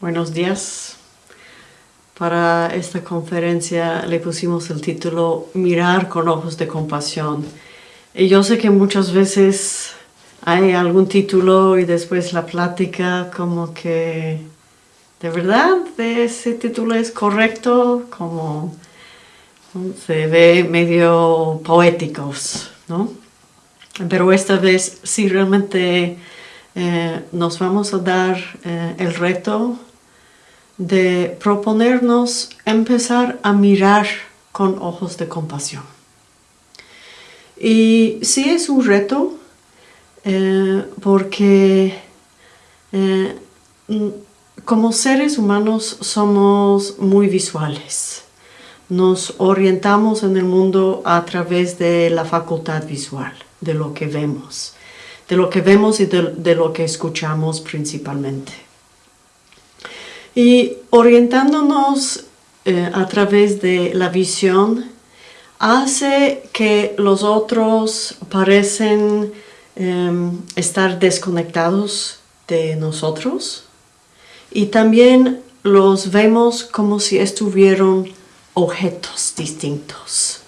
Buenos días. Para esta conferencia le pusimos el título Mirar con ojos de compasión. Y yo sé que muchas veces hay algún título y después la plática como que de verdad ese título es correcto, como se ve medio poéticos, ¿no? Pero esta vez sí realmente eh, nos vamos a dar eh, el reto de proponernos empezar a mirar con ojos de compasión. Y sí es un reto eh, porque eh, como seres humanos somos muy visuales. Nos orientamos en el mundo a través de la facultad visual, de lo que vemos, de lo que vemos y de lo que escuchamos principalmente. Y orientándonos eh, a través de la visión, hace que los otros parecen em, estar desconectados de nosotros y también los vemos como si estuvieran objetos distintos.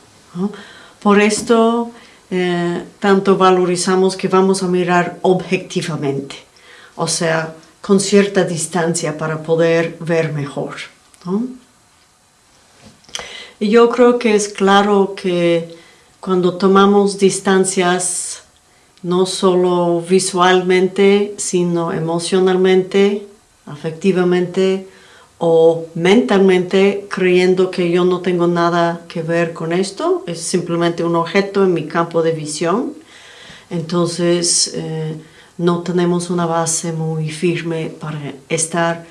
Por esto, eh, tanto valorizamos que vamos a mirar objetivamente, o sea, con cierta distancia para poder ver mejor. Y yo creo que es claro que cuando tomamos distancias, no solo visualmente, sino emocionalmente, afectivamente o mentalmente, creyendo que yo no tengo nada que ver con esto, es simplemente un objeto en mi campo de visión, entonces eh, no tenemos una base muy firme para estar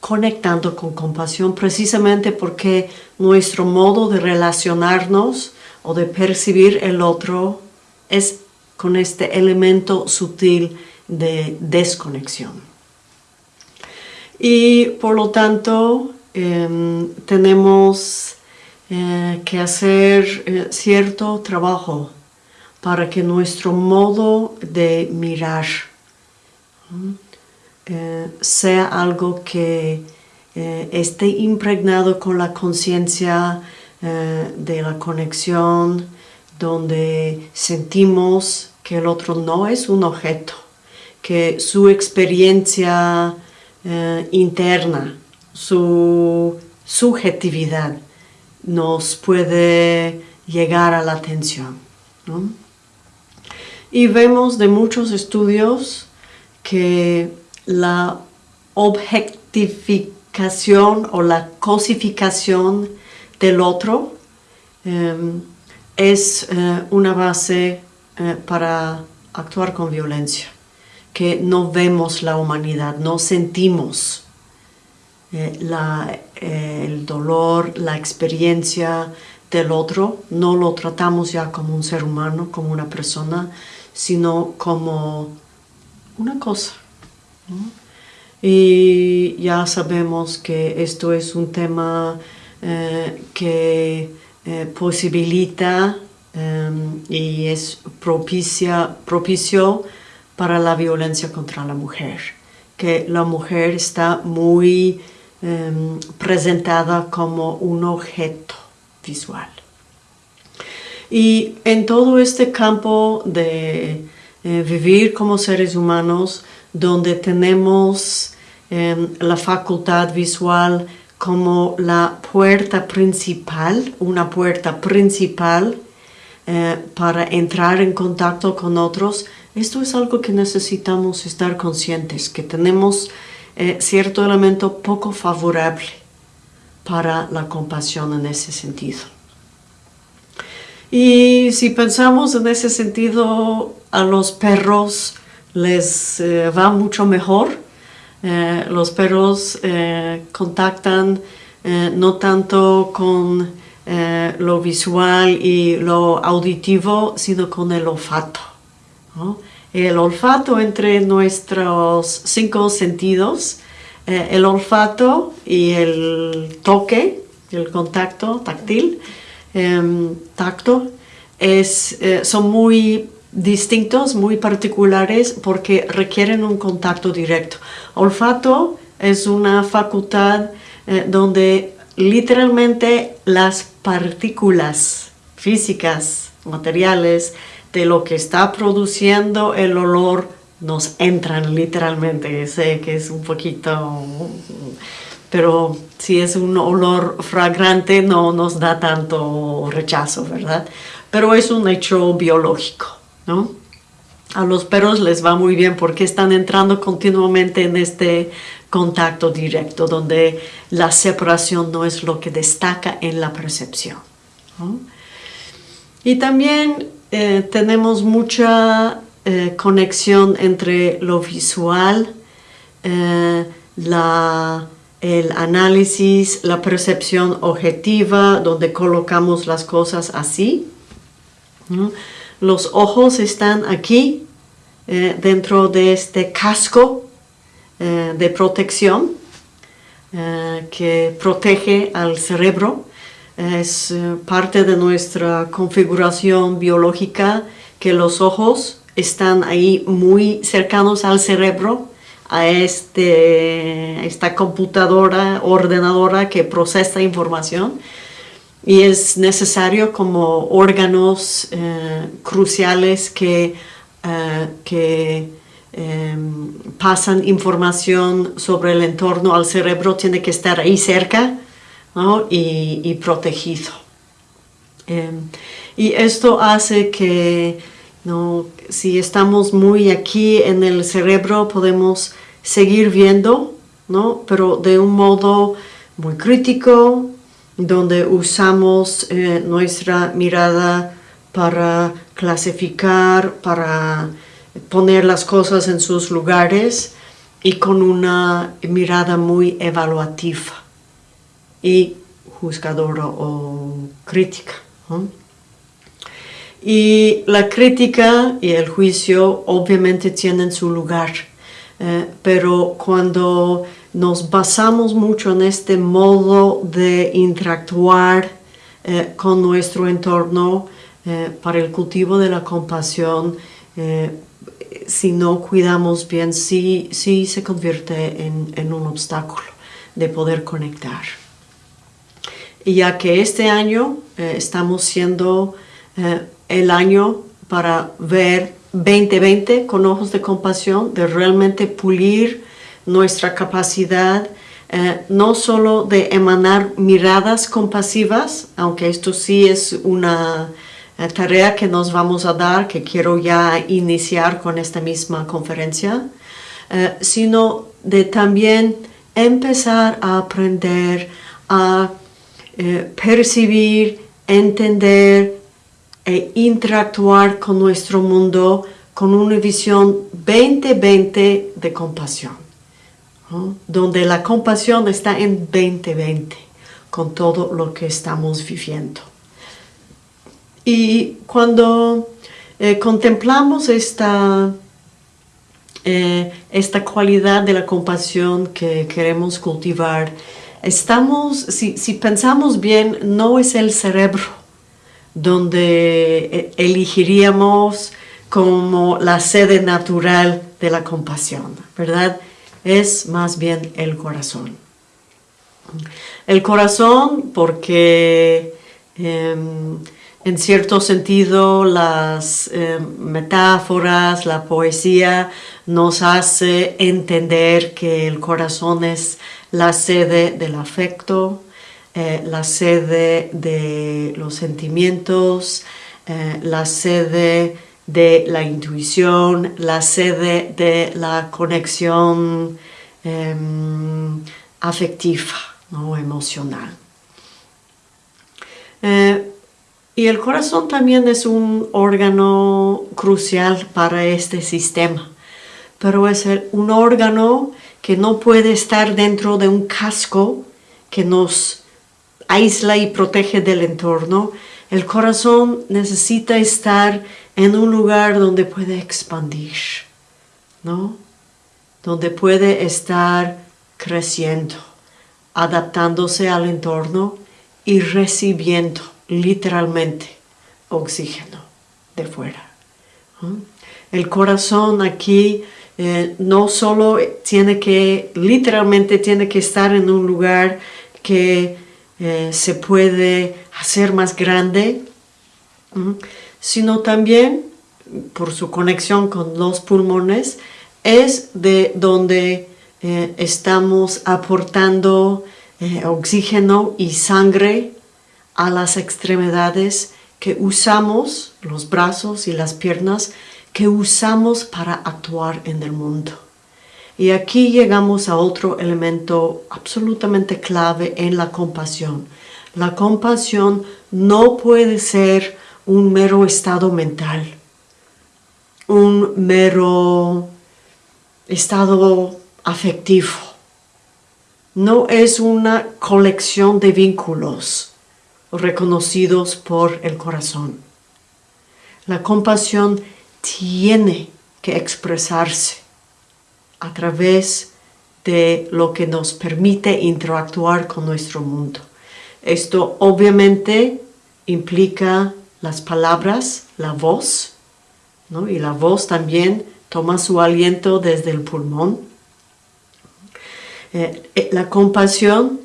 conectando con compasión precisamente porque nuestro modo de relacionarnos o de percibir el otro es con este elemento sutil de desconexión. Y por lo tanto em, tenemos eh, que hacer eh, cierto trabajo para que nuestro modo de mirar eh, sea algo que eh, esté impregnado con la conciencia eh, de la conexión, donde sentimos que el otro no es un objeto, que su experiencia interna, su subjetividad nos puede llegar a la atención. Y vemos de muchos estudios que la objetificación o la cosificación del otro em, es eh, una base eh, para actuar con violencia, que no vemos la humanidad, no sentimos eh, el dolor, la experiencia del otro, no lo tratamos ya como un ser humano, como una persona, sino como una cosa. Y ya sabemos que esto es un tema eh, que eh, posibilita em, y es propicia, propicio para la violencia contra la mujer, que la mujer está muy em, presentada como un objeto visual. Y en todo este campo de eh, vivir como seres humanos, donde tenemos em, la facultad visual como la puerta principal, una puerta principal eh, para entrar en contacto con otros, esto es algo que necesitamos estar conscientes, que tenemos eh, cierto elemento poco favorable para la compasión en ese sentido. Y si pensamos en ese sentido, a los perros les eh, va mucho mejor. Eh, los perros eh, contactan no tanto con lo visual y lo auditivo, sino con el olfato. El olfato entre nuestros cinco sentidos, el olfato y el toque, el contacto táctil, Em, tacto es, eh, son muy distintos, muy particulares porque requieren un contacto directo. Olfato es una facultad eh, donde literalmente las partículas físicas, materiales, de lo que está produciendo el olor nos entran literalmente. Sé que es un poquito, pero si es un olor fragrante no nos da tanto rechazo, ¿verdad? Pero es un hecho biológico, ¿no? A los perros les va muy bien porque están entrando continuamente en este contacto directo donde la separación no es lo que destaca en la percepción. Y también eh, tenemos mucha eh, conexión entre lo visual, eh, el análisis, la percepción objetiva, donde colocamos las cosas así. Los ojos están aquí, dentro de este casco de protección que protege al cerebro es eh, parte de nuestra configuración biológica que los ojos están ahí muy cercanos al cerebro, a este, esta computadora, ordenadora que procesa información y es necesario como órganos eh, cruciales que, eh, que em, pasan información sobre el entorno al cerebro, tiene que estar ahí cerca y, protegido. Em, y esto hace que si estamos muy aquí en el cerebro podemos seguir viendo, ¿no? pero de un modo muy crítico, donde usamos eh, nuestra mirada para clasificar, para poner las cosas en sus lugares y con una mirada muy evaluativa y juzgadora o crítica. Y la crítica y el juicio obviamente tienen su lugar, eh, pero cuando nos basamos mucho en este modo de interactuar eh, con nuestro entorno eh, para el cultivo de la compasión, si no cuidamos bien, sí, sí se convierte en un obstáculo de poder conectar. Y ya que este año estamos siendo el año para ver 2020 con ojos de compasión, de realmente pulir nuestra capacidad, eh, no solo de emanar miradas compasivas, aunque esto sí es una tarea que nos vamos a dar, que quiero ya iniciar con esta misma conferencia, sino de también empezar a aprender a eh, percibir, entender e interactuar con nuestro mundo con una visión 2020 de compasión, donde la compasión está en 2020 con todo lo que estamos viviendo. Y cuando eh, contemplamos esta, eh, esta cualidad de la compasión que queremos cultivar, estamos, si, pensamos bien, no es el cerebro donde eh, elegiríamos como la sede natural de la compasión, ¿verdad? Es más bien el corazón. El corazón porque em, en cierto sentido las em, metáforas, la poesía nos hace entender que el corazón es la sede del afecto, eh, la sede de los sentimientos, eh, la sede de la intuición, la sede de la conexión em, afectiva o emocional. Eh, y el corazón también es un órgano crucial para este sistema, pero es un órgano que no puede estar dentro de un casco que nos aísla y protege del entorno. El corazón necesita estar en un lugar donde puede expandir, ¿no? Donde puede estar creciendo, adaptándose al entorno y recibiendo literalmente oxígeno de fuera. El corazón aquí eh, no solo tiene que, literalmente tiene que estar en un lugar que eh, se puede hacer más grande, sino también por su conexión con los pulmones, es de donde eh, estamos aportando oxígeno y sangre a las extremidades que usamos, los brazos y las piernas, que usamos para actuar en el mundo. Y aquí llegamos a otro elemento absolutamente clave en la compasión. La compasión no puede ser un mero estado mental, un mero estado afectivo. No es una colección de vínculos reconocidos por el corazón. La compasión tiene que expresarse a través de lo que nos permite interactuar con nuestro mundo. Esto obviamente implica las palabras, la voz, y la voz también toma su aliento desde el pulmón. Eh, eh, la compasión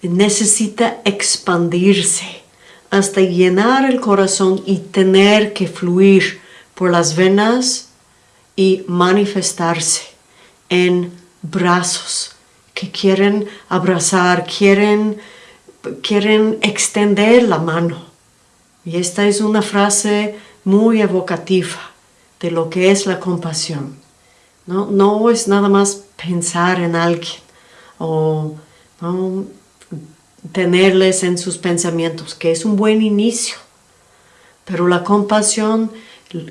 necesita expandirse hasta llenar el corazón y tener que fluir por las venas y manifestarse en brazos que quieren abrazar, quieren, quieren extender la mano. Y esta es una frase muy evocativa de lo que es la compasión. No, no es nada más pensar en alguien o tenerles en sus pensamientos, que es un buen inicio. Pero la compasión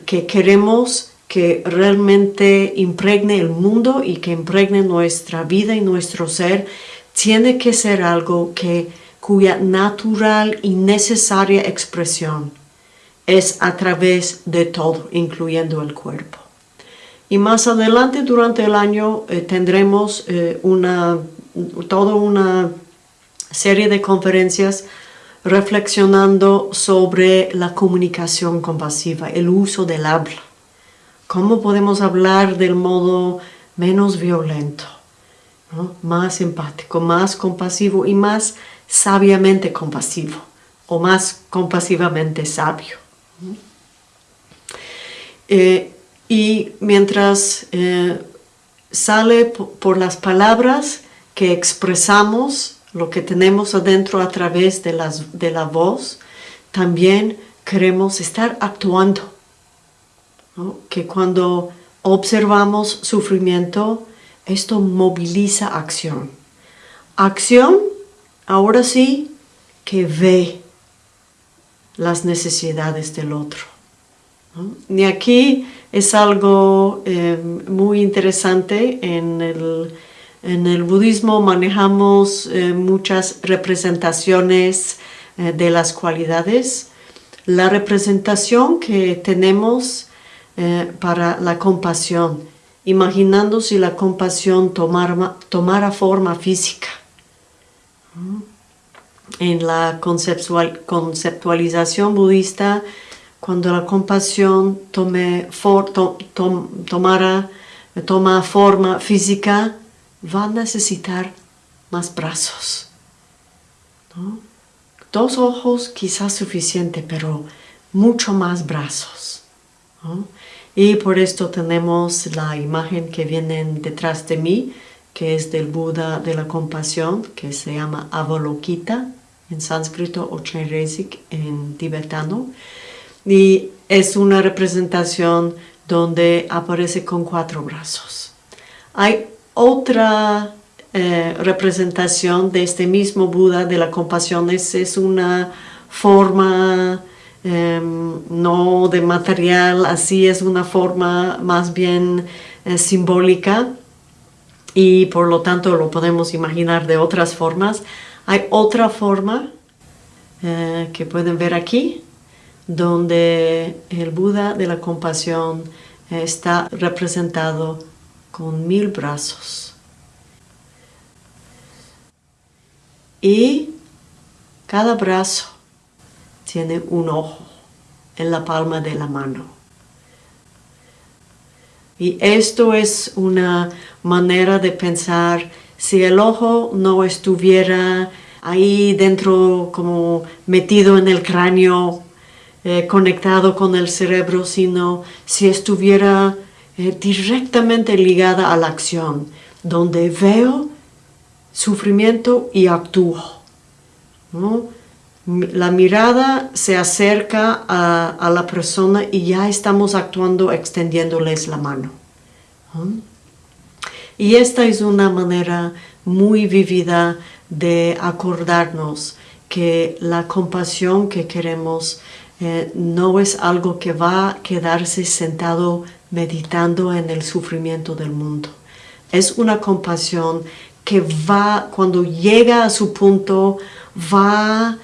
que queremos que realmente impregne el mundo y que impregne nuestra vida y nuestro ser, tiene que ser algo que, cuya natural y necesaria expresión es a través de todo, incluyendo el cuerpo. Y más adelante durante el año eh, tendremos eh, una, toda una serie de conferencias reflexionando sobre la comunicación compasiva, el uso del habla. ¿Cómo podemos hablar del modo menos violento, más empático, más compasivo y más sabiamente compasivo o más compasivamente sabio? Eh, y mientras eh, sale por las palabras que expresamos lo que tenemos adentro a través de, la voz, también queremos estar actuando. Que cuando observamos sufrimiento, esto moviliza acción. Acción, ahora sí, que ve las necesidades del otro. Y aquí es algo eh, muy interesante en el en el budismo manejamos eh, muchas representaciones eh, de las cualidades. La representación que tenemos eh, para la compasión, imaginando si la compasión tomara, forma física. En la conceptualización budista, cuando la compasión tome tomara, toma forma física, va a necesitar más brazos. Dos ojos quizás suficiente, pero mucho más brazos. Y por esto tenemos la imagen que viene detrás de mí, que es del Buda de la compasión, que se llama Avalokita en sánscrito o Chenrezig en tibetano. Y es una representación donde aparece con cuatro brazos. Hay otra eh, representación de este mismo Buda de la compasión es, una forma em, no de material, así es una forma más bien eh, simbólica y por lo tanto lo podemos imaginar de otras formas. Hay otra forma eh, que pueden ver aquí, donde el Buda de la compasión está representado con mil brazos. Y cada brazo tiene un ojo en la palma de la mano. Y esto es una manera de pensar, si el ojo no estuviera ahí dentro como metido en el cráneo, eh, conectado con el cerebro, sino si estuviera eh, directamente ligada a la acción, donde veo sufrimiento y actúo. La mirada se acerca a, la persona y ya estamos actuando extendiéndoles la mano. Y esta es una manera muy vivida de acordarnos que la compasión que queremos eh, no es algo que va a quedarse sentado meditando en el sufrimiento del mundo. Es una compasión que va, cuando llega a su punto, va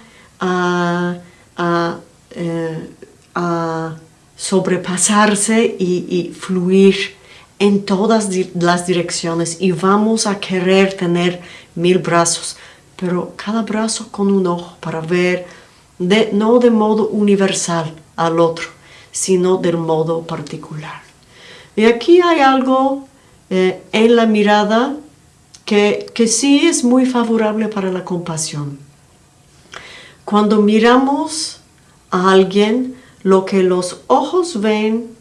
a, eh, sobrepasarse y, fluir en todas las direcciones y vamos a querer tener mil brazos, pero cada brazo con un ojo para ver, no de modo universal al otro, sino del modo particular. Y aquí hay algo eh, en la mirada que, que sí es muy favorable para la compasión. Cuando miramos a alguien, lo que los ojos ven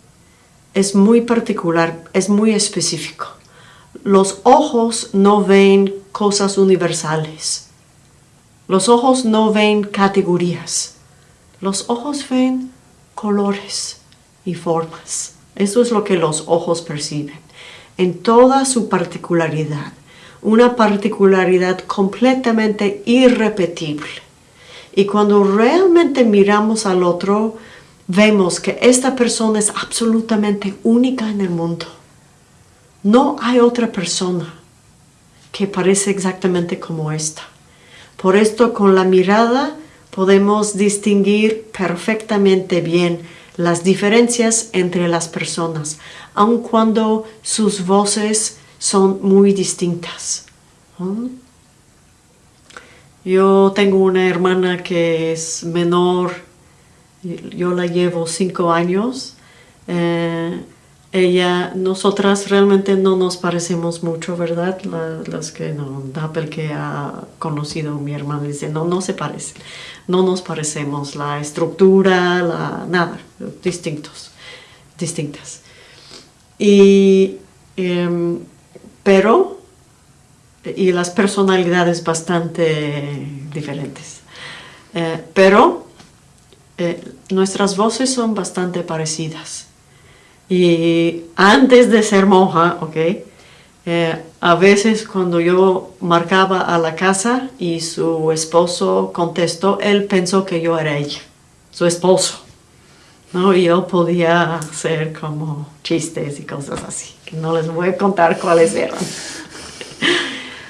es muy particular, es muy específico. Los ojos no ven cosas universales. Los ojos no ven categorías. Los ojos ven colores y formas. Eso es lo que los ojos perciben, en toda su particularidad. Una particularidad completamente irrepetible. Y cuando realmente miramos al otro, vemos que esta persona es absolutamente única en el mundo. No hay otra persona que parece exactamente como esta. Por esto con la mirada podemos distinguir perfectamente bien las diferencias entre las personas, aun cuando sus voces son muy distintas. Yo tengo una hermana que es menor, yo la llevo cinco años. Eh, ella, nosotras realmente no nos parecemos mucho, ¿verdad? las que no, Dappel que ha conocido mi hermana dice, no, no se parecen, no nos parecemos, la estructura, la, nada, distintos, distintas. Y, em, pero y las personalidades bastante diferentes. Eh, pero eh, nuestras voces son bastante parecidas. Y antes de ser monja, ok, eh, a veces cuando yo marcaba a la casa y su esposo contestó, él pensó que yo era ella, su esposo. ¿no? Y yo podía hacer como chistes y cosas así, no les voy a contar cuáles eran.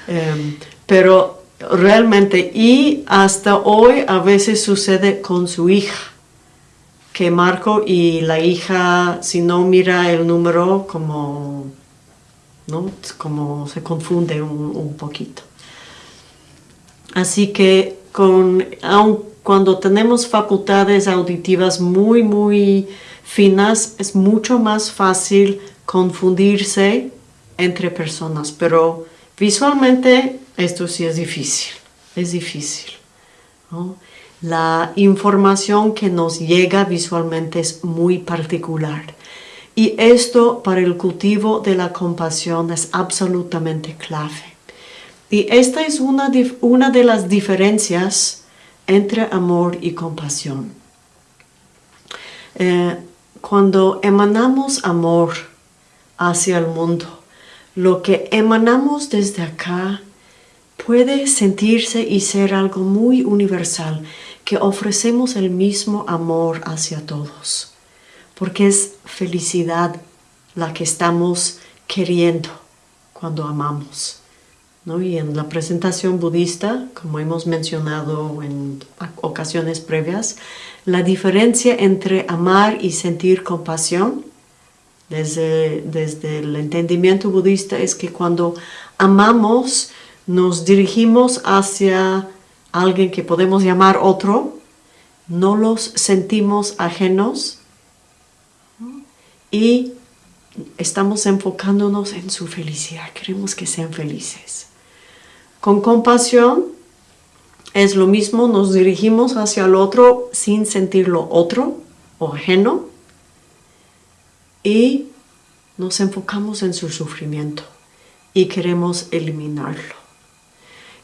Em, pero realmente, y hasta hoy a veces sucede con su hija, que marco y la hija, si no mira el número, como, ¿no? como se confunde un, poquito. Así que con, aun cuando tenemos facultades auditivas muy, muy finas, es mucho más fácil confundirse entre personas, pero Visualmente esto sí es difícil, es difícil. La información que nos llega visualmente es muy particular. Y esto para el cultivo de la compasión es absolutamente clave. Y esta es una, una de las diferencias entre amor y compasión. Eh, cuando emanamos amor hacia el mundo, lo que emanamos desde acá puede sentirse y ser algo muy universal, que ofrecemos el mismo amor hacia todos, porque es felicidad la que estamos queriendo cuando amamos. ¿no? Y en la presentación budista, como hemos mencionado en ocasiones previas, la diferencia entre amar y sentir compasión desde, el entendimiento budista es que cuando amamos nos dirigimos hacia alguien que podemos llamar otro, no los sentimos ajenos y estamos enfocándonos en su felicidad, queremos que sean felices. Con compasión es lo mismo, nos dirigimos hacia el otro sin sentirlo otro o ajeno y nos enfocamos en su sufrimiento y queremos eliminarlo.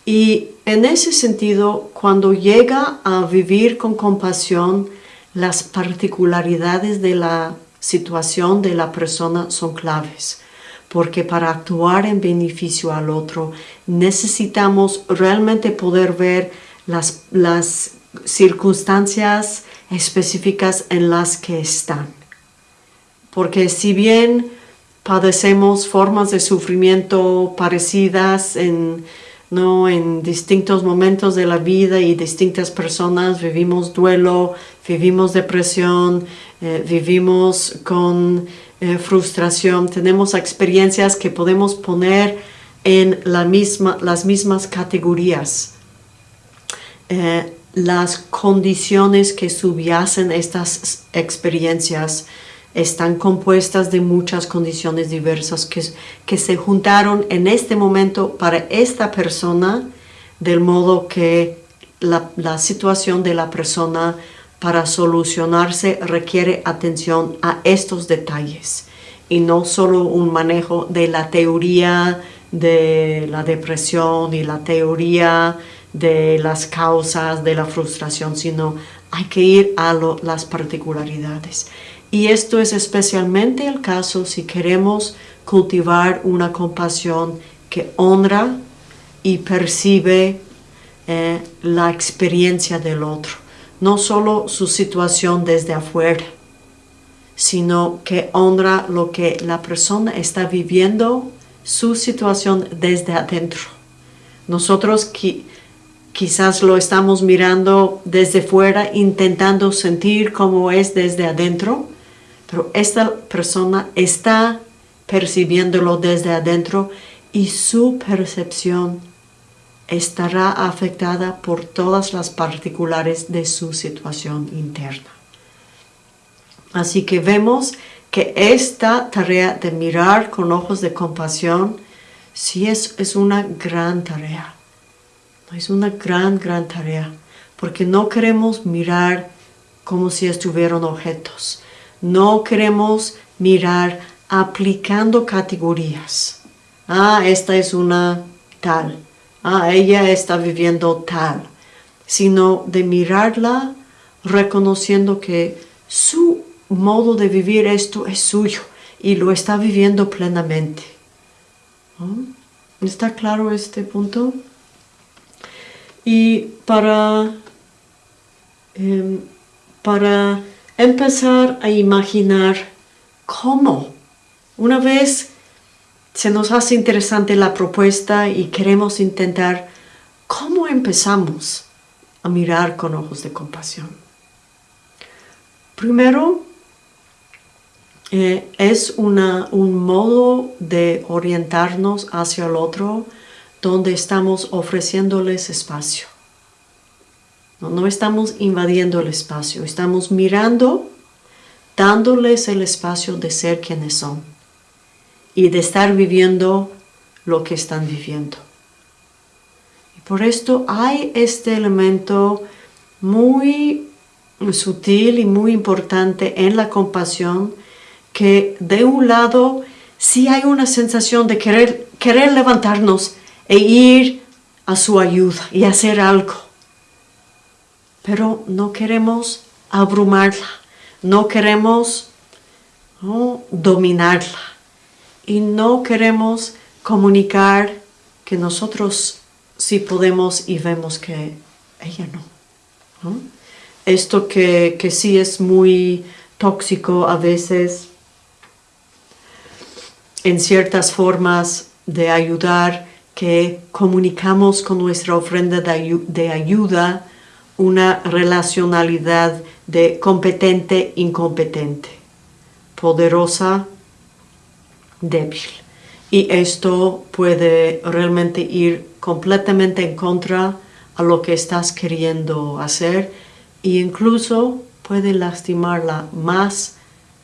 Y en ese sentido, cuando llega a vivir con compasión, las particularidades de la situación de la persona son claves, porque para actuar en beneficio al otro necesitamos realmente poder ver las, las circunstancias específicas en las que están. Porque si bien padecemos formas de sufrimiento parecidas en, ¿no? en distintos momentos de la vida y distintas personas, vivimos duelo, vivimos depresión, eh, vivimos con eh, frustración, tenemos experiencias que podemos poner en la misma, las mismas categorías. Eh, las condiciones que subyacen estas experiencias están compuestas de muchas condiciones diversas que, que se juntaron en este momento para esta persona, del modo que la, la situación de la persona para solucionarse requiere atención a estos detalles y no solo un manejo de la teoría de la depresión y la teoría de las causas de la frustración, sino hay que ir a las particularidades. Y esto es especialmente el caso si queremos cultivar una compasión que honra y percibe eh, la experiencia del otro no solo su situación desde afuera, sino que honra lo que la persona está viviendo, su situación desde adentro. Nosotros quizás lo estamos mirando desde fuera, intentando sentir cómo es desde adentro, pero esta persona está percibiéndolo desde adentro y su percepción estará afectada por todas las particulares de su situación interna. Así que vemos que esta tarea de mirar con ojos de compasión sí es, es una gran tarea. Es una gran, gran tarea. Porque no queremos mirar como si estuvieran objetos. No queremos mirar aplicando categorías. Ah, esta es una tal ah, ella está viviendo tal, sino de mirarla reconociendo que su modo de vivir esto es suyo y lo está viviendo plenamente. ¿Está claro este punto? Y para, em, para empezar a imaginar cómo, una vez se nos hace interesante la propuesta y queremos intentar cómo empezamos a mirar con ojos de compasión. Primero, eh, es un modo de orientarnos hacia el otro donde estamos ofreciéndoles espacio. No estamos invadiendo el espacio, estamos mirando, dándoles el espacio de ser quienes son y de estar viviendo lo que están viviendo. Y por esto hay este elemento muy sutil y muy importante en la compasión que de un lado sí hay una sensación de querer, querer levantarnos e ir a su ayuda y hacer algo. Pero no queremos abrumarla, no queremos dominarla. Y no queremos comunicar que nosotros sí podemos y vemos que ella no. Esto que, que sí es muy tóxico a veces en ciertas formas de ayudar que comunicamos con nuestra ofrenda de ayuda una relacionalidad de competente-incompetente, poderosa débil. Y esto puede realmente ir completamente en contra a lo que estás queriendo hacer e incluso puede lastimarla más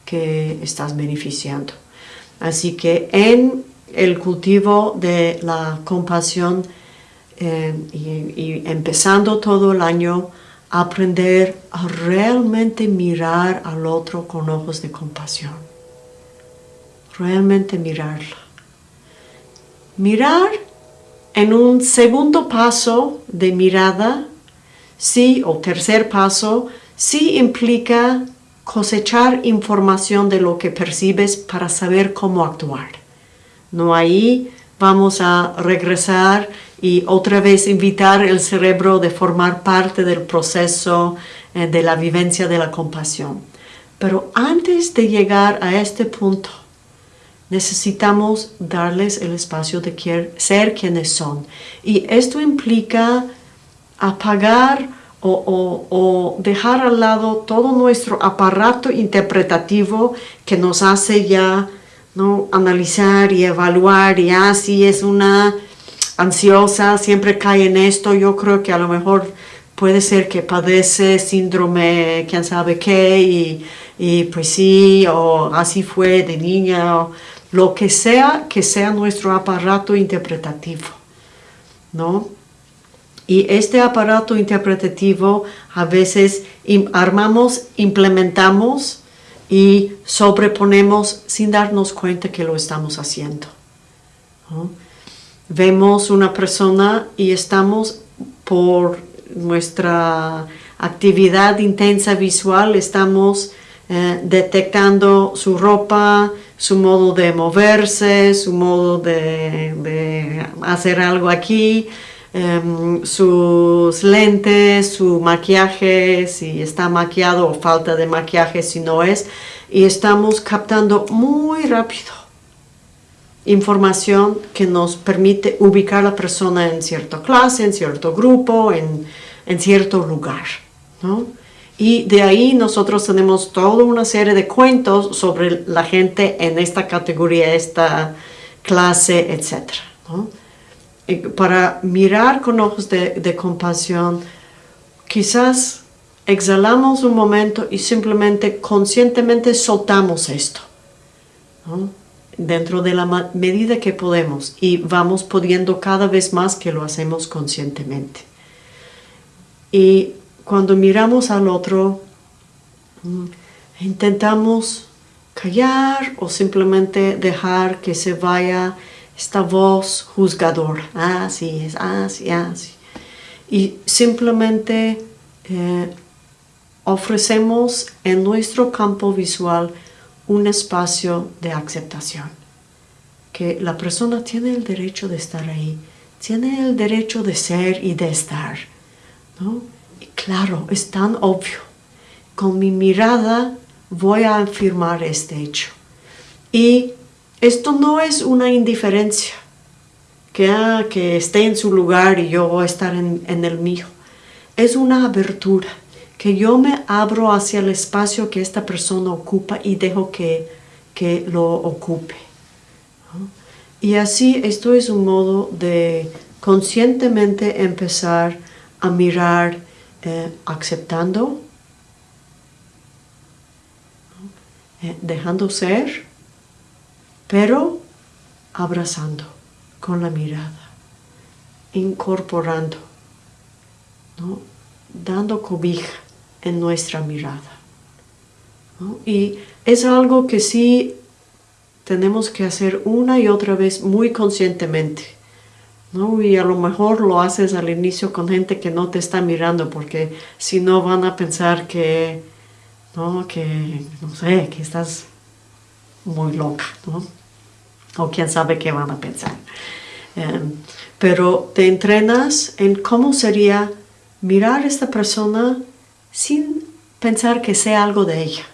que estás beneficiando. Así que en el cultivo de la compasión eh, y, empezando todo el año, aprender a realmente mirar al otro con ojos de compasión. Realmente mirarla. Mirar en un segundo paso de mirada, sí, o tercer paso, sí implica cosechar información de lo que percibes para saber cómo actuar. No ahí vamos a regresar y otra vez invitar el cerebro de formar parte del proceso eh, de la vivencia de la compasión. Pero antes de llegar a este punto, necesitamos darles el espacio de ser quienes son. Y esto implica apagar o, dejar al lado todo nuestro aparato interpretativo que nos hace ya ¿no? analizar y evaluar y así ah, es una ansiosa, siempre cae en esto, yo creo que a lo mejor puede ser que padece síndrome, quién sabe qué, y, y pues sí, o así fue de niña, o lo que sea que sea nuestro aparato interpretativo, ¿no? Y este aparato interpretativo a veces armamos, implementamos y sobreponemos sin darnos cuenta que lo estamos haciendo. Vemos una persona y estamos por nuestra actividad intensa visual, estamos eh, detectando su ropa, su modo de moverse, su modo de hacer algo aquí, Em, sus lentes, su maquillaje, si está maquillado o falta de maquillaje, si no es, y estamos captando muy rápido información que nos permite ubicar a la persona en cierta clase, en cierto grupo, en, en cierto lugar. Y de ahí nosotros tenemos toda una serie de cuentos sobre la gente en esta categoría, esta clase, etc para mirar con ojos de, compasión, quizás exhalamos un momento y simplemente conscientemente soltamos esto, dentro de la medida que podemos y vamos pudiendo cada vez más que lo hacemos conscientemente. Y cuando miramos al otro, mm, intentamos callar o simplemente dejar que se vaya esta voz juzgadora, así es, así, así. Y simplemente eh, ofrecemos en nuestro campo visual un espacio de aceptación, que la persona tiene el derecho de estar ahí, tiene el derecho de ser y de estar, ¿no? Y claro, es tan obvio. Con mi mirada voy a afirmar este hecho. Y esto no es una indiferencia, que, ah, que esté en su lugar y yo voy a estar en, el mío. Es una abertura, que yo me abro hacia el espacio que esta persona ocupa y dejo que, que lo ocupe. Y así esto es un modo de conscientemente empezar a mirar eh, aceptando, eh, dejando ser, pero abrazando con la mirada, incorporando, dando cobija en nuestra mirada. Y es algo que sí tenemos que hacer una y otra vez muy conscientemente. Y a lo mejor lo haces al inicio con gente que no te está mirando porque si no van a pensar que, ¿no? que, no sé, que estás muy loca, ¿no? O quién sabe qué van a pensar. Em, pero te entrenas en cómo sería mirar a esta persona sin pensar que sea algo de ella.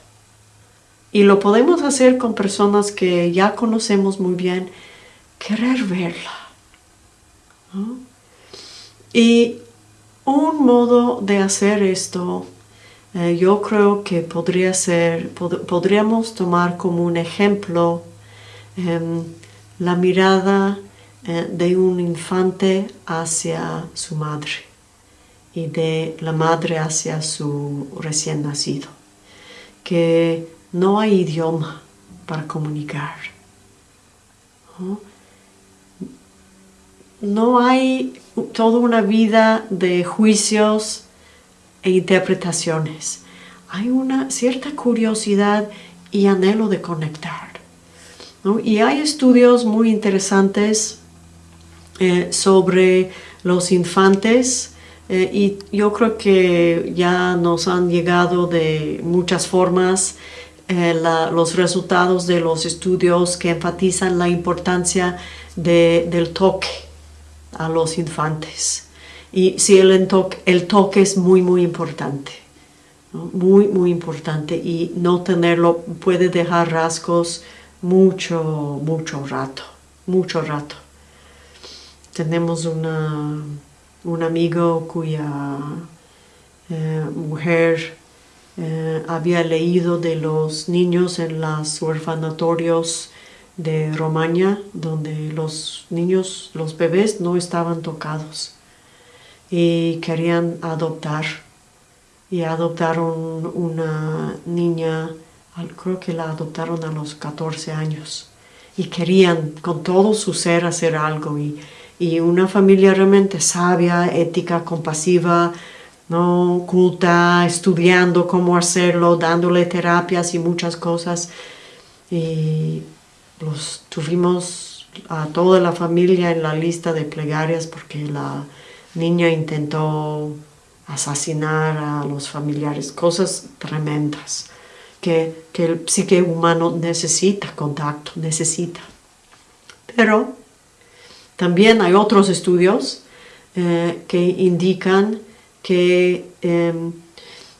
Y lo podemos hacer con personas que ya conocemos muy bien, querer verla. Y un modo de hacer esto eh, yo creo que podría ser, podríamos tomar como un ejemplo em, la mirada eh, de un infante hacia su madre y de la madre hacia su recién nacido, que no hay idioma para comunicar, no hay toda una vida de juicios e interpretaciones. Hay una cierta curiosidad y anhelo de conectar. Y hay estudios muy interesantes eh, sobre los infantes eh, y yo creo que ya nos han llegado de muchas formas eh, los resultados de los estudios que enfatizan la importancia del toque a los infantes. Y si el, toque, es muy, muy importante, muy, muy importante y no tenerlo puede dejar rasgos mucho, mucho rato, mucho rato. Tenemos una, un amigo cuya eh, mujer eh, había leído de los niños en los orfanatorios de Romaña, donde los niños, los bebés no estaban tocados y querían adoptar. Y adoptaron una niña, creo que la adoptaron a los 14 años. Y querían con todo su ser hacer algo. Y, y una familia realmente sabia, ética, compasiva, ¿no? culta, estudiando cómo hacerlo, dándole terapias y muchas cosas. Y los tuvimos a toda la familia en la lista de plegarias porque la niña intentó asesinar a los familiares, cosas tremendas que, el psique humano necesita contacto, necesita. Pero también hay otros estudios eh, que indican que, em,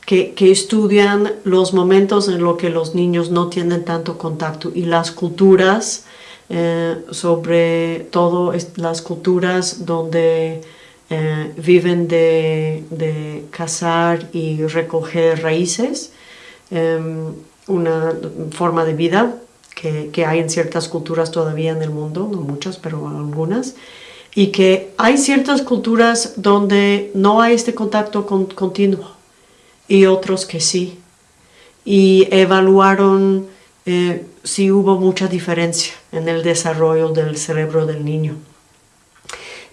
que, que, estudian los momentos en los que los niños no tienen tanto contacto y las culturas, eh, sobre todo las culturas donde eh, viven de, cazar y recoger raíces, em, una forma de vida que, hay en ciertas culturas todavía en el mundo, no muchas, pero algunas, y que hay ciertas culturas donde no hay este contacto continuo y otros que sí. Y evaluaron eh, si hubo mucha diferencia en el desarrollo del cerebro del niño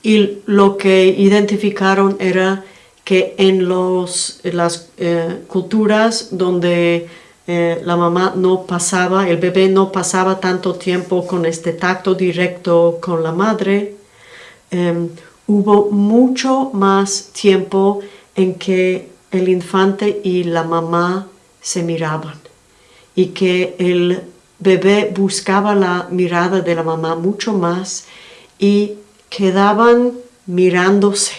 y lo que identificaron era que en los, las eh, culturas donde eh, la mamá no pasaba, el bebé no pasaba tanto tiempo con este tacto directo con la madre, em, hubo mucho más tiempo en que el infante y la mamá se miraban y que el bebé buscaba la mirada de la mamá mucho más y quedaban mirándose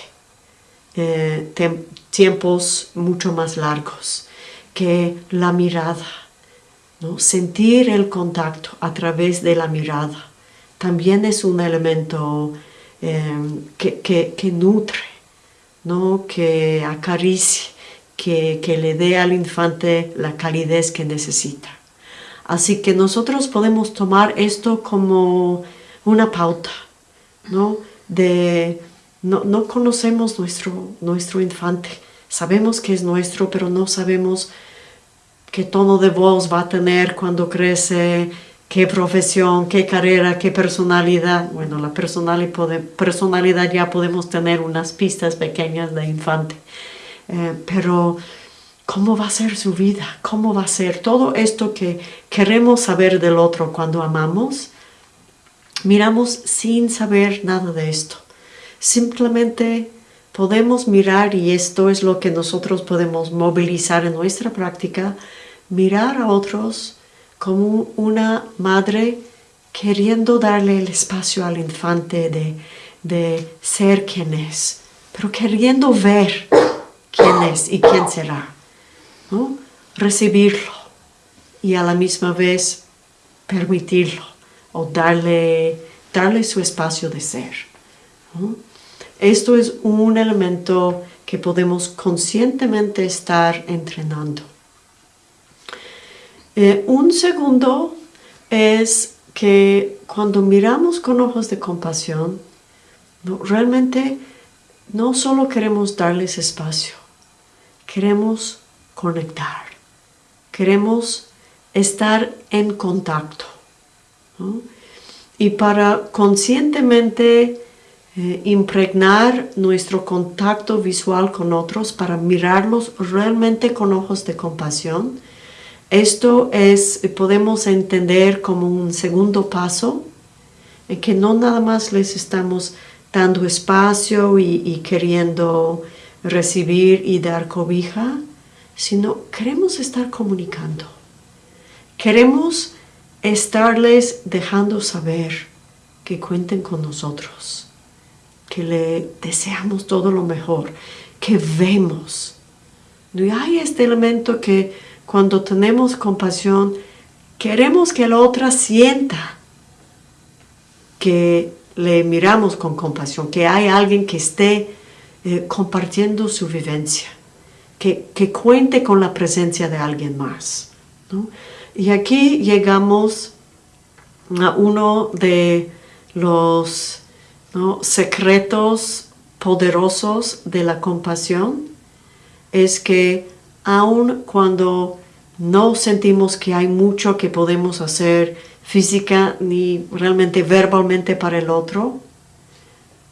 eh, tiempos mucho más largos que la mirada. ¿no? Sentir el contacto a través de la mirada también es un elemento em, que, nutre, ¿no? que acaricie, que, que le dé al infante la calidez que necesita. Así que nosotros podemos tomar esto como una pauta, ¿no? De, no, conocemos nuestro, nuestro infante, sabemos que es nuestro, pero no sabemos qué tono de voz va a tener cuando crece, qué profesión, qué carrera, qué personalidad. Bueno, la personalidad ya podemos tener unas pistas pequeñas de infante, eh, pero ¿cómo va a ser su vida? ¿Cómo va a ser todo esto que queremos saber del otro cuando amamos? miramos sin saber nada de esto. Simplemente podemos mirar, y esto es lo que nosotros podemos movilizar en nuestra práctica, mirar a otros como una madre queriendo darle el espacio al infante de, ser quien es, pero queriendo ver quién es y quién será. Recibirlo y a la misma vez permitirlo o darle, darle su espacio de ser. Esto es un elemento que podemos conscientemente estar entrenando. Eh, un segundo es que cuando miramos con ojos de compasión, realmente no solo queremos darles espacio, queremos conectar, queremos estar en contacto. y para conscientemente eh, impregnar nuestro contacto visual con otros, para mirarlos realmente con ojos de compasión. Esto es, podemos entender como un segundo paso, en que no nada más les estamos dando espacio y, queriendo recibir y dar cobija, sino queremos estar comunicando. Queremos estarles dejando saber que cuenten con nosotros, que le deseamos todo lo mejor, que vemos. Y hay este elemento que cuando tenemos compasión, queremos que la otra sienta que le miramos con compasión, que hay alguien que esté eh, compartiendo su vivencia, que, cuente con la presencia de alguien más. Y aquí llegamos a uno de los secretos poderosos de la compasión, es que aun cuando no sentimos que hay mucho que podemos hacer física ni realmente verbalmente para el otro,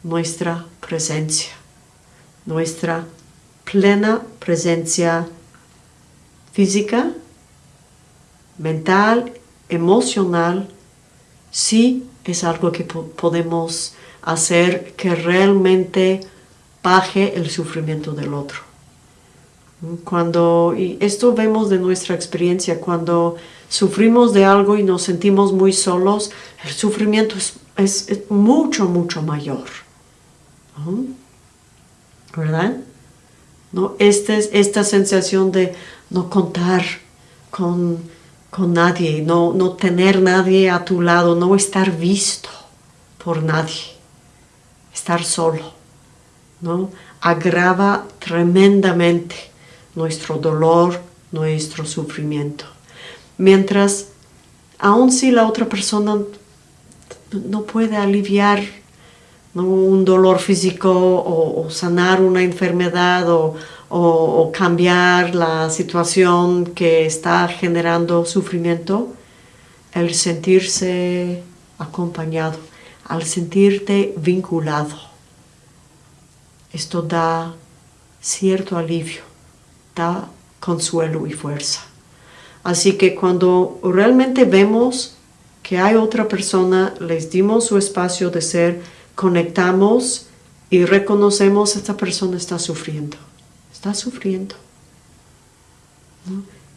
nuestra presencia, nuestra plena presencia física, mental, emocional, sí es algo que podemos hacer que realmente baje el sufrimiento del otro. Cuando, y esto vemos de nuestra experiencia, cuando sufrimos de algo y nos sentimos muy solos, el sufrimiento es, mucho, mucho mayor. ¿Verdad? ¿No? Este, esta sensación de no contar con, nadie, no, no tener nadie a tu lado, no estar visto por nadie, estar solo, ¿no? agrava tremendamente nuestro dolor, nuestro sufrimiento mientras aun si la otra persona no puede aliviar un dolor físico o, sanar una enfermedad o, cambiar la situación que está generando sufrimiento, el sentirse acompañado, al sentirte vinculado. Esto da cierto alivio, consuelo y fuerza. Así que cuando realmente vemos que hay otra persona, les dimos su espacio de ser, conectamos y reconocemos esta persona está sufriendo. Está sufriendo.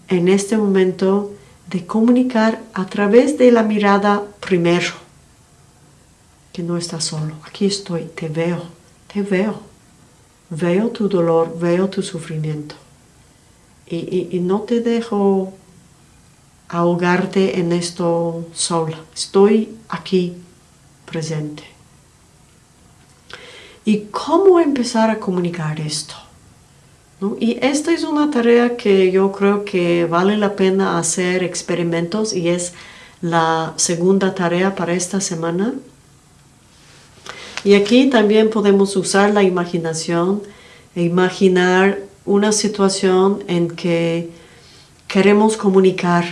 En este momento de comunicar a través de la mirada primero, que no estás solo. Aquí estoy, te veo, te veo. Veo tu dolor, veo tu sufrimiento. Y no te dejo ahogarte en esto sola. Estoy aquí presente. ¿Y cómo empezar a comunicar esto? Y esta es una tarea que yo creo que vale la pena hacer experimentos y es la segunda tarea para esta semana. Y aquí también podemos usar la imaginación e imaginar una situación en que queremos comunicar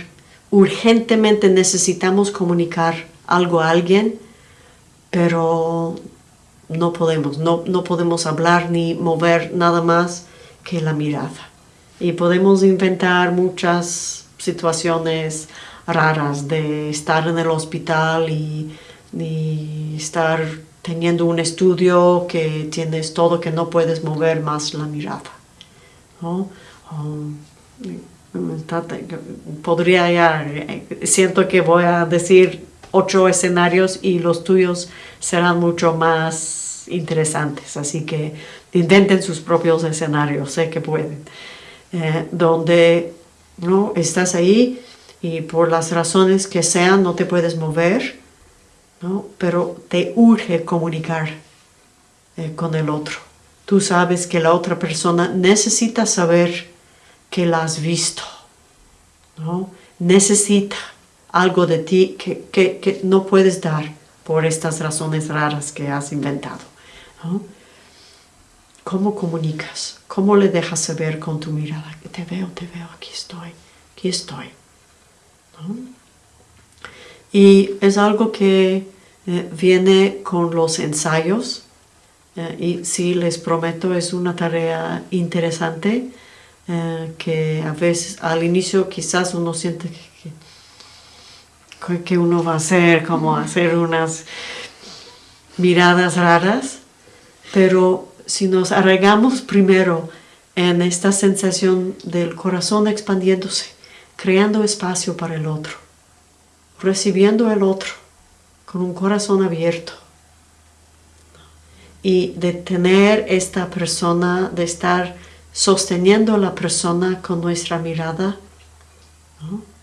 urgentemente necesitamos comunicar algo a alguien, pero no podemos, no, no podemos hablar ni mover nada más que la mirada. Y podemos inventar muchas situaciones raras de estar en el hospital y, estar teniendo un estudio que tienes todo que no puedes mover más la mirada. Podría ya, siento que voy a decir ocho escenarios y los tuyos serán mucho más interesantes, así que intenten sus propios escenarios, sé que pueden, eh, donde ¿no? estás ahí y por las razones que sean no te puedes mover, ¿no? pero te urge comunicar eh, con el otro. Tú sabes que la otra persona necesita saber que la has visto, ¿no? Necesita algo de ti que, no puedes dar por estas razones raras que has inventado. ¿Cómo comunicas? ¿Cómo le dejas saber con tu mirada? Te veo, te veo, aquí estoy, aquí estoy. Y es algo que eh, viene con los ensayos eh, y sí, les prometo, es una tarea interesante eh, que a veces al inicio quizás uno siente que, que uno va a hacer, como hacer unas miradas raras, pero si nos arraigamos primero en esta sensación del corazón expandiéndose, creando espacio para el otro, recibiendo el otro con un corazón abierto y de tener esta persona, de estar sosteniendo a la persona con nuestra mirada.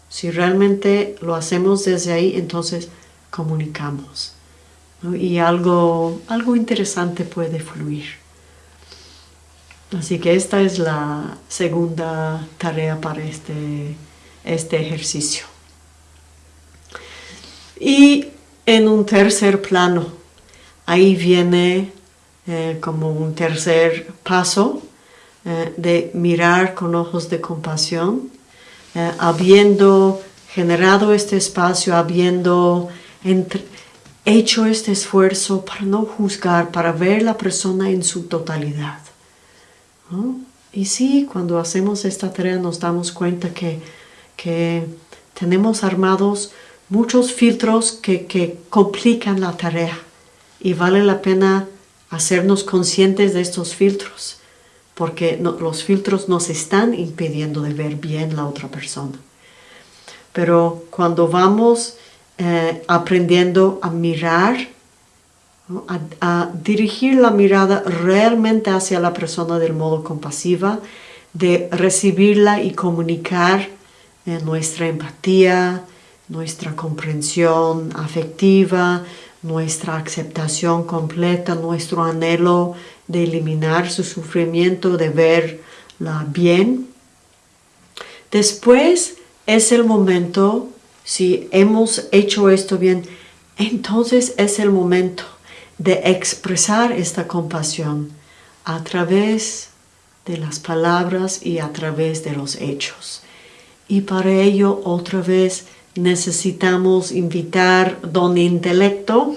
Si realmente lo hacemos desde ahí, entonces comunicamos. Y algo, algo interesante puede fluir. Así que esta es la segunda tarea para este, este ejercicio. Y en un tercer plano, ahí viene eh, como un tercer paso eh, de mirar con ojos de compasión, eh, habiendo generado este espacio, habiendo hecho este esfuerzo para no juzgar, para ver la persona en su totalidad. Y sí, cuando hacemos esta tarea nos damos cuenta que, que tenemos armados muchos filtros que, que complican la tarea y vale la pena hacernos conscientes de estos filtros, porque los filtros nos están impidiendo de ver bien la otra persona. Pero cuando vamos eh, aprendiendo a mirar, a, dirigir la mirada realmente hacia la persona del modo compasiva, de recibirla y comunicar eh, nuestra empatía, nuestra comprensión afectiva, nuestra aceptación completa, nuestro anhelo de eliminar su sufrimiento, de verla bien. Después es el momento, si hemos hecho esto bien, entonces es el momento de expresar esta compasión a través de las palabras y a través de los hechos. Y para ello otra vez necesitamos invitar don intelecto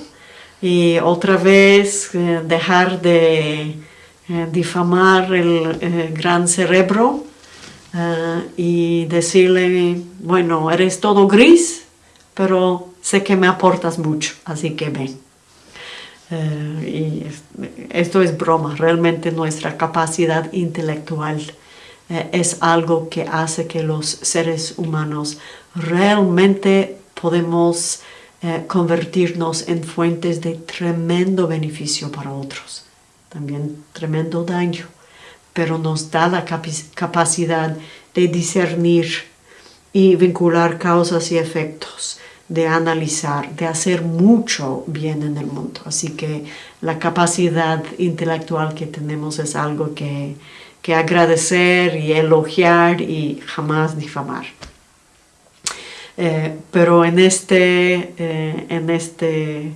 y otra vez eh, dejar de eh, difamar el eh, gran cerebro y decirle, bueno, eres todo gris, pero sé que me aportas mucho, así que ven. y esto es broma, realmente nuestra capacidad intelectual es algo que hace que los seres humanos realmente podemos eh, convertirnos en fuentes de tremendo beneficio para otros, también tremendo daño, pero nos da la capacidad de discernir y vincular causas y efectos, de analizar, de hacer mucho bien en el mundo. Así que la capacidad intelectual que tenemos es algo que, que agradecer y elogiar y jamás difamar. Eh, pero en este, eh, en este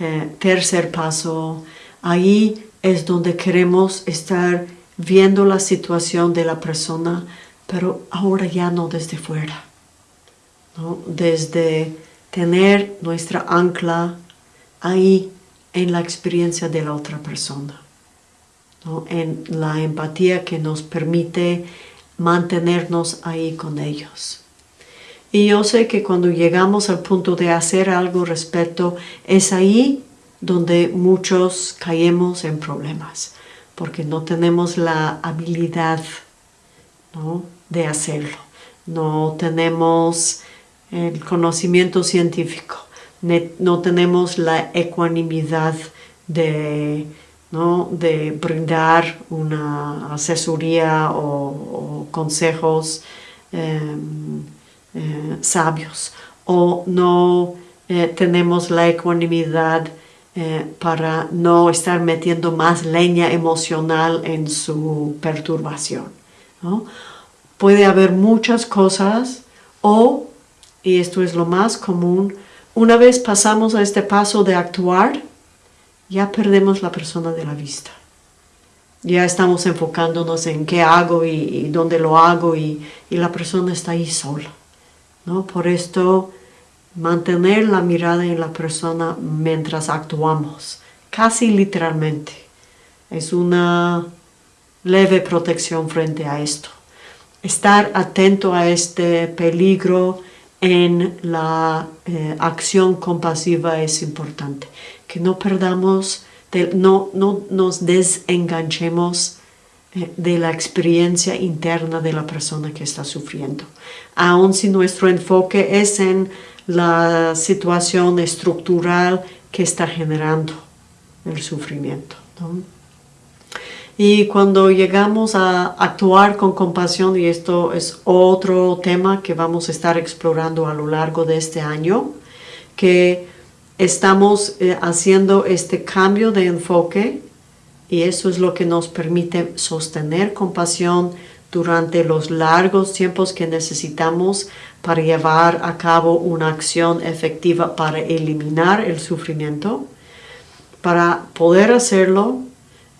eh, tercer paso, ahí es donde queremos estar viendo la situación de la persona, pero ahora ya no desde fuera, desde tener nuestra ancla ahí en la experiencia de la otra persona, en la empatía que nos permite mantenernos ahí con ellos. Y yo sé que cuando llegamos al punto de hacer algo respecto, es ahí donde muchos caemos en problemas, porque no tenemos la habilidad de hacerlo, no tenemos el conocimiento científico, no tenemos la ecuanimidad de, de brindar una asesoría o, consejos em, eh, sabios o no eh, tenemos la ecuanimidad eh, para no estar metiendo más leña emocional en su perturbación. Puede haber muchas cosas o, y esto es lo más común, una vez pasamos a este paso de actuar, ya perdemos la persona de la vista. Ya estamos enfocándonos en qué hago y, dónde lo hago y, y la persona está ahí sola. ¿No? Por esto mantener la mirada en la persona mientras actuamos, casi literalmente. Es una leve protección frente a esto. Estar atento a este peligro en la eh, acción compasiva es importante. Que no perdamos, no, no nos desenganchemos de la experiencia interna de la persona que está sufriendo. Aun si nuestro enfoque es en la situación estructural que está generando el sufrimiento. Y cuando llegamos a actuar con compasión, y esto es otro tema que vamos a estar explorando a lo largo de este año, que estamos eh, haciendo este cambio de enfoque y eso es lo que nos permite sostener compasión durante los largos tiempos que necesitamos para llevar a cabo una acción efectiva para eliminar el sufrimiento. Para poder hacerlo,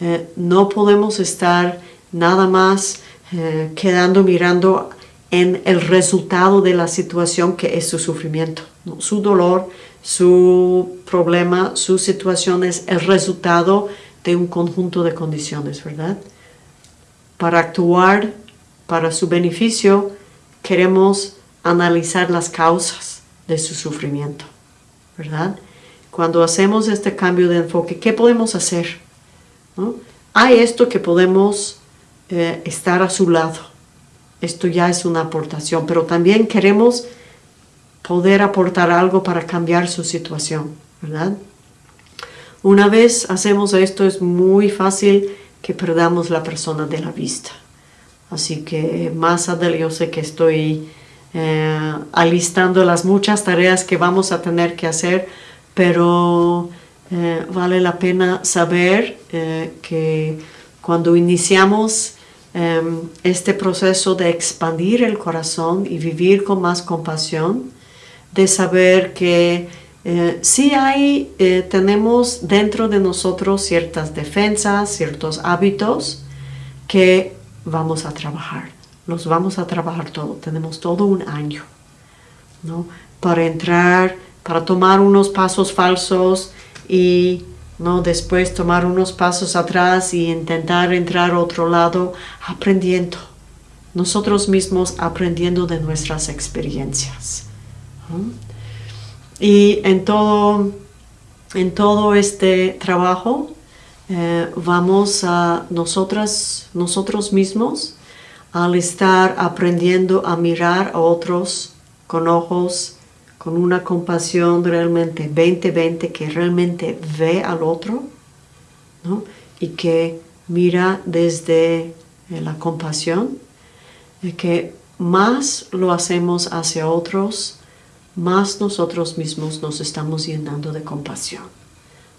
eh, no podemos estar nada más eh, quedando mirando en el resultado de la situación que es su sufrimiento. Su dolor, su problema, su situación es el resultado de un conjunto de condiciones, ¿verdad? Para actuar para su beneficio, queremos analizar las causas de su sufrimiento, ¿verdad? Cuando hacemos este cambio de enfoque, ¿qué podemos hacer? Hay esto que podemos eh, estar a su lado. Esto ya es una aportación, pero también queremos poder aportar algo para cambiar su situación, ¿verdad? Una vez hacemos esto es muy fácil que perdamos la persona de la vista. Así que más adelante yo sé que estoy eh, alistando las muchas tareas que vamos a tener que hacer, pero eh, vale la pena saber eh, que cuando iniciamos em, este proceso de expandir el corazón y vivir con más compasión, de saber que eh, sí hay, tenemos dentro de nosotros ciertas defensas, ciertos hábitos que vamos a trabajar. Los vamos a trabajar todo. Tenemos todo un año, ¿no? Para entrar, para tomar unos pasos falsos y no después tomar unos pasos atrás y intentar entrar a otro lado aprendiendo nosotros mismos aprendiendo de nuestras experiencias y en todo en todo este trabajo eh, vamos a nosotras nosotros mismos al estar aprendiendo a mirar a otros con ojos con una compasión realmente 20-20 que realmente ve al otro y que mira desde eh, la compasión, que más lo hacemos hacia otros, más nosotros mismos nos estamos llenando de compasión.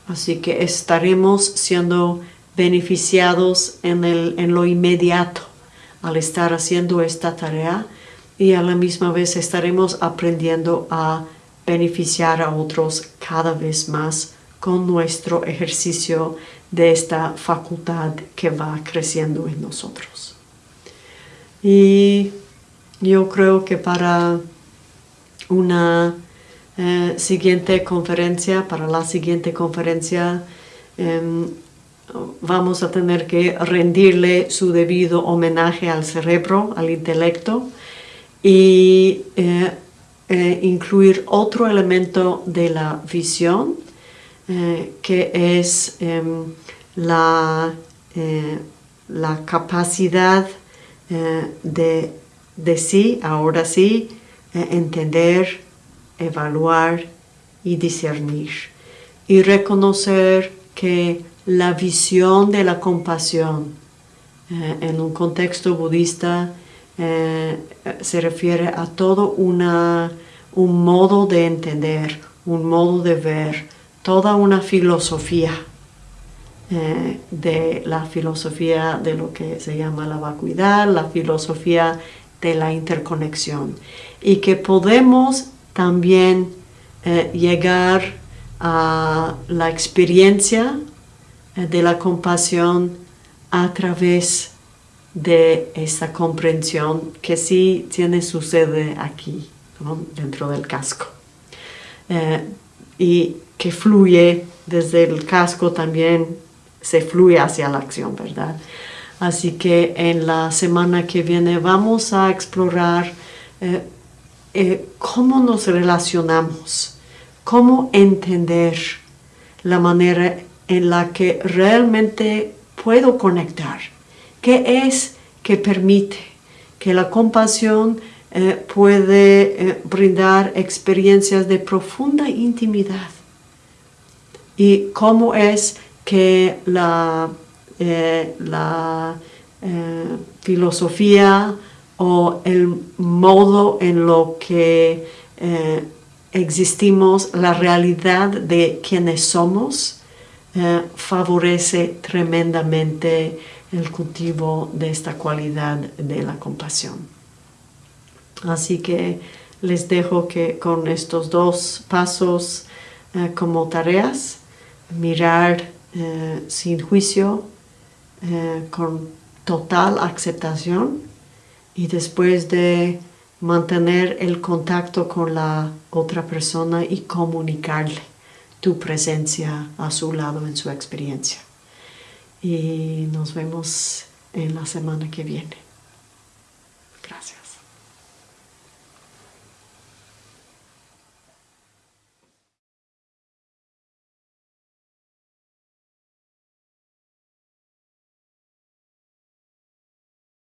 Así que estaremos siendo beneficiados en, el, en lo inmediato al estar haciendo esta tarea y a la misma vez estaremos aprendiendo a beneficiar a otros cada vez más con nuestro ejercicio de esta facultad que va creciendo en nosotros. Y yo creo que para una eh, siguiente conferencia, para la siguiente conferencia, em, vamos a tener que rendirle su debido homenaje al cerebro, al intelecto, y eh, eh, incluir otro elemento de la visión eh, que es em, la, la, capacidad de, de, sí, ahora sí, entender, evaluar y discernir y reconocer que la visión de la compasión en un contexto budista eh, se refiere a todo una, un modo de entender, un modo de ver, toda una filosofía eh, de la filosofía de lo que se llama la vacuidad, la filosofía de la interconexión y que podemos también eh, llegar a la experiencia de la compasión a través de esa comprensión que sí tiene su sede aquí, dentro del casco. eh, y que fluye desde el casco también se fluye hacia la acción, ¿verdad? Así que en la semana que viene vamos a explorar eh, eh, cómo nos relacionamos, cómo entender la manera en la que realmente puedo conectar, qué es que permite que la compasión eh, puede brindar experiencias de profunda intimidad y cómo es que la, eh, la eh, filosofía o el modo en lo que eh, existimos, la realidad de quienes somos, favorece tremendamente el cultivo de esta cualidad de la compasión. Así que les dejo que con estos dos pasos como tareas, mirar eh, sin juicio, eh, con total aceptación y después de mantener el contacto con la otra persona y comunicarle tu presencia a su lado en su experiencia. Y nos vemos en la semana que viene.